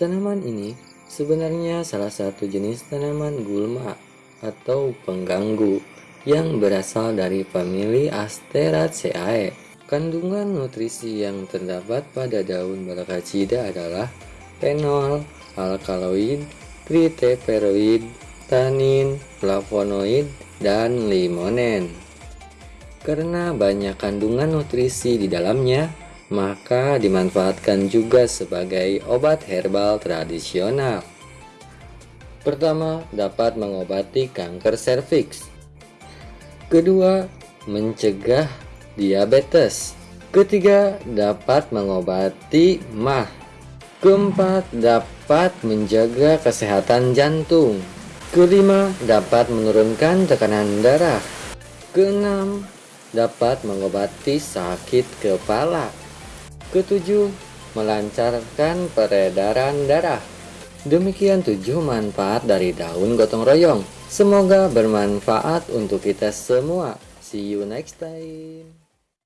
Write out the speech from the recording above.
Tanaman ini sebenarnya salah satu jenis tanaman gulma atau pengganggu yang berasal dari famili Asteraceae. Kandungan nutrisi yang terdapat pada daun balakacida adalah fenol, alkaloid, triterpenoid, tanin, flavonoid, dan limonen. Karena banyak kandungan nutrisi di dalamnya, maka dimanfaatkan juga sebagai obat herbal tradisional. Pertama, dapat mengobati kanker serviks. Kedua, mencegah diabetes. Ketiga, dapat mengobati mah. Keempat, dapat menjaga kesehatan jantung. Kelima, dapat menurunkan tekanan darah. Keenam, dapat mengobati sakit kepala. Ketujuh, melancarkan peredaran darah. Demikian tujuh manfaat dari daun gotong royong. Semoga bermanfaat untuk kita semua. See you next time.